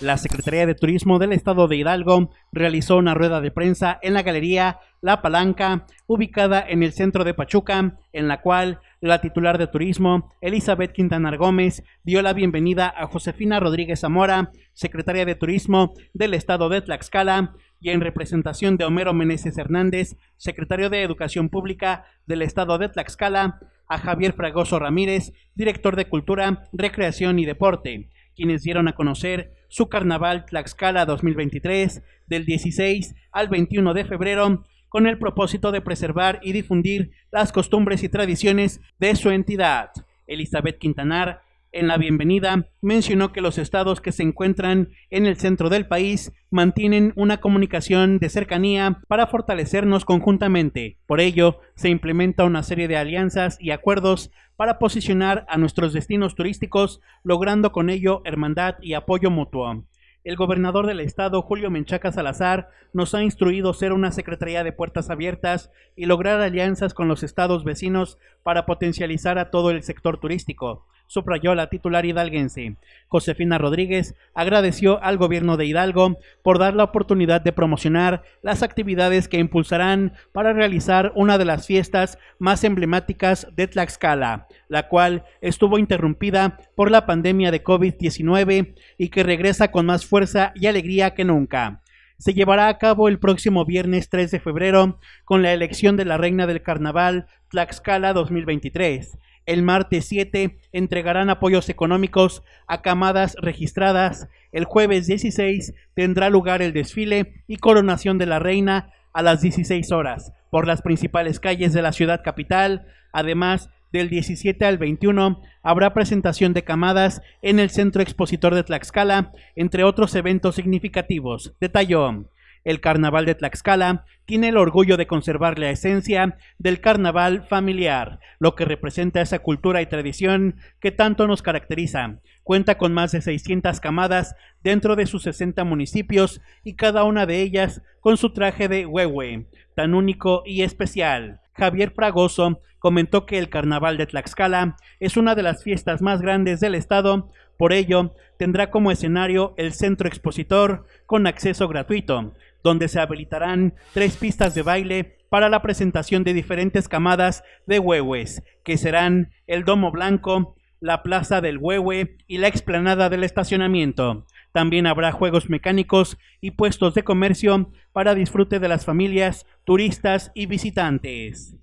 La Secretaría de Turismo del Estado de Hidalgo realizó una rueda de prensa en la Galería La Palanca, ubicada en el centro de Pachuca, en la cual la titular de Turismo, Elizabeth Quintanar Gómez, dio la bienvenida a Josefina Rodríguez Zamora, secretaria de Turismo del Estado de Tlaxcala, y en representación de Homero Meneses Hernández, secretario de Educación Pública del Estado de Tlaxcala, a Javier Fragoso Ramírez, director de Cultura, Recreación y Deporte quienes dieron a conocer su Carnaval Tlaxcala 2023 del 16 al 21 de febrero con el propósito de preservar y difundir las costumbres y tradiciones de su entidad. Elizabeth Quintanar en la bienvenida, mencionó que los estados que se encuentran en el centro del país mantienen una comunicación de cercanía para fortalecernos conjuntamente. Por ello, se implementa una serie de alianzas y acuerdos para posicionar a nuestros destinos turísticos, logrando con ello hermandad y apoyo mutuo. El gobernador del estado, Julio Menchaca Salazar, nos ha instruido ser una Secretaría de Puertas Abiertas y lograr alianzas con los estados vecinos para potencializar a todo el sector turístico subrayó la titular hidalguense. Josefina Rodríguez agradeció al gobierno de Hidalgo por dar la oportunidad de promocionar las actividades que impulsarán para realizar una de las fiestas más emblemáticas de Tlaxcala, la cual estuvo interrumpida por la pandemia de COVID-19 y que regresa con más fuerza y alegría que nunca se llevará a cabo el próximo viernes 3 de febrero con la elección de la reina del carnaval Tlaxcala 2023. El martes 7 entregarán apoyos económicos a camadas registradas. El jueves 16 tendrá lugar el desfile y coronación de la reina a las 16 horas por las principales calles de la ciudad capital. Además, del 17 al 21 habrá presentación de camadas en el Centro Expositor de Tlaxcala, entre otros eventos significativos. Detalló. El carnaval de Tlaxcala tiene el orgullo de conservar la esencia del carnaval familiar, lo que representa esa cultura y tradición que tanto nos caracteriza. Cuenta con más de 600 camadas dentro de sus 60 municipios y cada una de ellas con su traje de huehue, tan único y especial. Javier Fragoso comentó que el Carnaval de Tlaxcala es una de las fiestas más grandes del estado, por ello tendrá como escenario el centro expositor con acceso gratuito, donde se habilitarán tres pistas de baile para la presentación de diferentes camadas de huehues, que serán el Domo Blanco, la Plaza del Huehue y la explanada del estacionamiento. También habrá juegos mecánicos y puestos de comercio para disfrute de las familias, turistas y visitantes.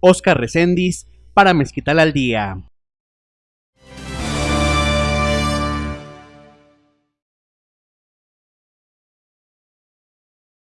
Oscar Recendis para Mezquital al Día.